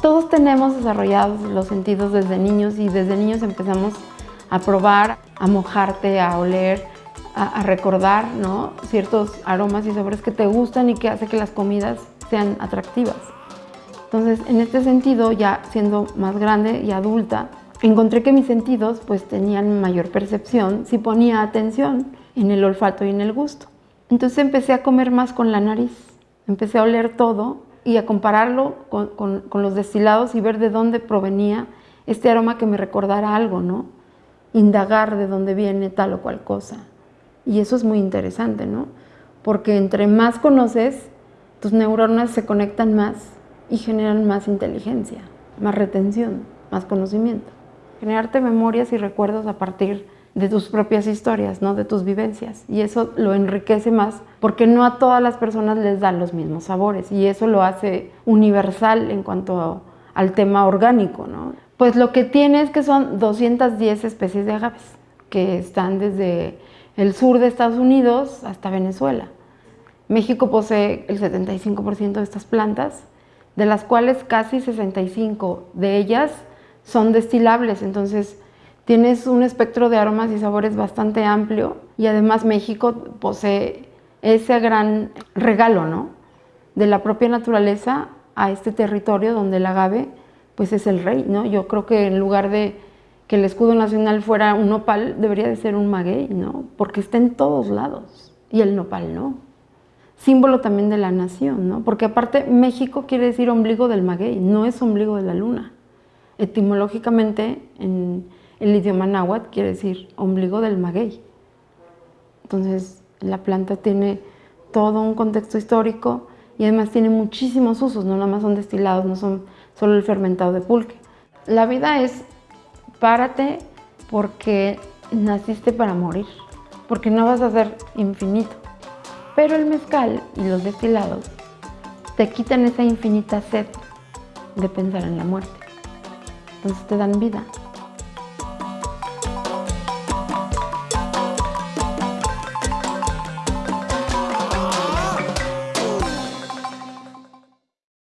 todos tenemos desarrollados los sentidos desde niños y desde niños empezamos a probar, a mojarte, a oler, a, recordar ciertos aromas y sabores que te gustan y que hace que las comidas sean atractivas. Entonces, en este sentido, ya siendo más grande y adulta, encontré que mis sentidos pues tenían mayor percepción si ponía atención en el olfato y en el gusto. Entonces empecé a comer más con la nariz, empecé a oler todo y a compararlo con, con los destilados y ver de dónde provenía este aroma que me recordara algo, ¿no? Indagar de dónde viene tal o cual cosa. Y eso es muy interesante, ¿no? Porque entre más conoces, tus neuronas se conectan más y generan más inteligencia, más retención, más conocimiento. Generarte memorias y recuerdos a partir de tus propias historias, ¿no? de tus vivencias. Y eso lo enriquece más porque no a todas las personas les dan los mismos sabores y eso lo hace universal en cuanto al tema orgánico. ¿no? Pues lo que tiene es que son 210 especies de agaves que están desde el sur de Estados Unidos hasta Venezuela. México posee el 75% de estas plantas de las cuales casi 65 de ellas son destilables, entonces tienes un espectro de aromas y sabores bastante amplio y además México posee ese gran regalo ¿no? de la propia naturaleza a este territorio donde el agave pues es el rey. ¿no? Yo creo que en lugar de que el escudo nacional fuera un nopal, debería de ser un maguey, ¿no? porque está en todos lados y el nopal no símbolo también de la nación, ¿no? Porque aparte México quiere decir ombligo del maguey, no es ombligo de la luna. Etimológicamente en el idioma náhuatl quiere decir ombligo del maguey. Entonces la planta tiene todo un contexto histórico y además tiene muchísimos usos, no nada más son destilados, no son solo el fermentado de pulque. La vida es párate porque naciste para morir, porque no vas a ser infinito. Pero el mezcal y los destilados te quitan esa infinita sed de pensar en la muerte. Entonces te dan vida.